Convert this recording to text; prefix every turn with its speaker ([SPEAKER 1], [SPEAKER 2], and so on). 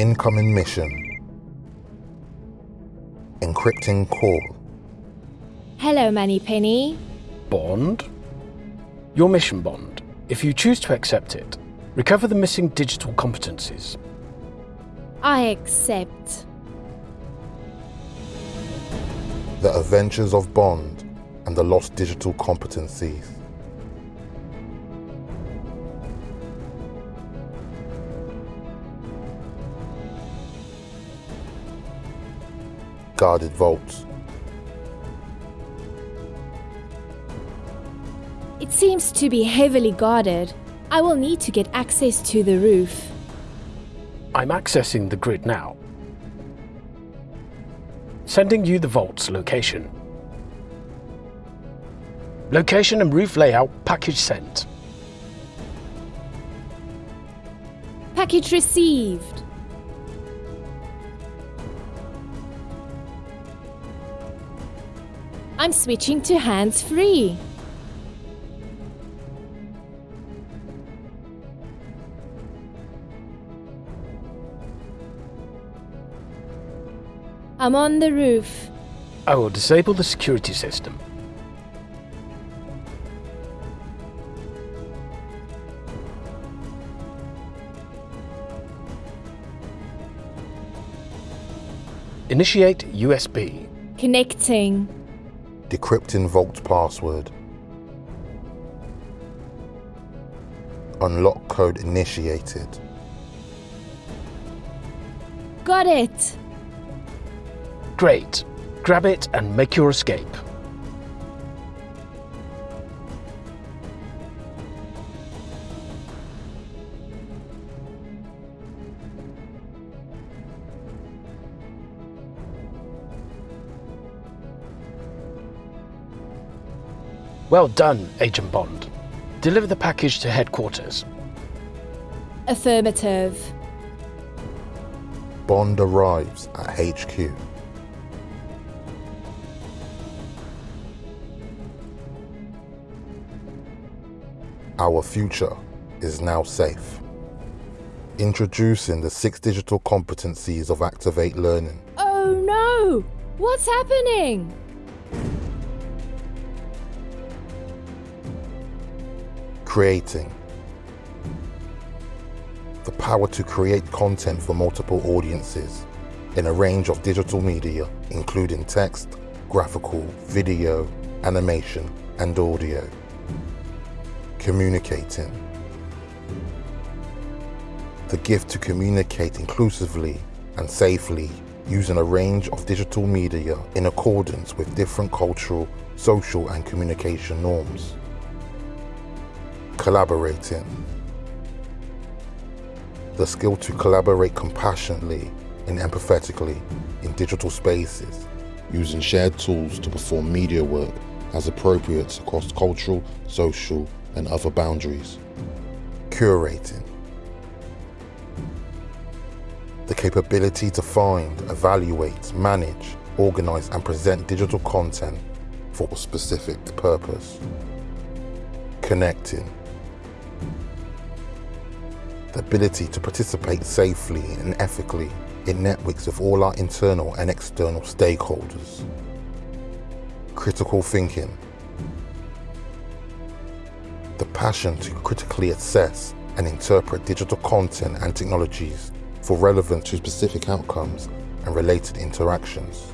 [SPEAKER 1] Incoming mission. Encrypting call.
[SPEAKER 2] Hello, Penny.
[SPEAKER 3] Bond? Your mission, Bond. If you choose to accept it, recover the missing digital competencies.
[SPEAKER 2] I accept.
[SPEAKER 1] The Adventures of Bond and the Lost Digital Competencies. Guarded vaults.
[SPEAKER 2] It seems to be heavily guarded. I will need to get access to the roof.
[SPEAKER 3] I'm accessing the grid now. Sending you the vault's location. Location and roof layout package sent.
[SPEAKER 2] Package received. I'm switching to hands-free. I'm on the roof.
[SPEAKER 3] I will disable the security system. Initiate USB.
[SPEAKER 2] Connecting.
[SPEAKER 1] Decrypting vault password. Unlock code initiated.
[SPEAKER 2] Got it.
[SPEAKER 3] Great. Grab it and make your escape. Well done, Agent Bond. Deliver the package to headquarters.
[SPEAKER 2] Affirmative.
[SPEAKER 1] Bond arrives at HQ. Our future is now safe. Introducing the six digital competencies of Activate Learning.
[SPEAKER 2] Oh no! What's happening?
[SPEAKER 1] Creating. The power to create content for multiple audiences in a range of digital media, including text, graphical, video, animation, and audio. Communicating. The gift to communicate inclusively and safely using a range of digital media in accordance with different cultural, social, and communication norms collaborating. The skill to collaborate compassionately and empathetically in digital spaces, using shared tools to perform media work as appropriate across cultural, social, and other boundaries. Curating. The capability to find, evaluate, manage, organize, and present digital content for a specific purpose. Connecting the ability to participate safely and ethically in networks of all our internal and external stakeholders. Critical thinking. The passion to critically assess and interpret digital content and technologies for relevance to specific outcomes and related interactions.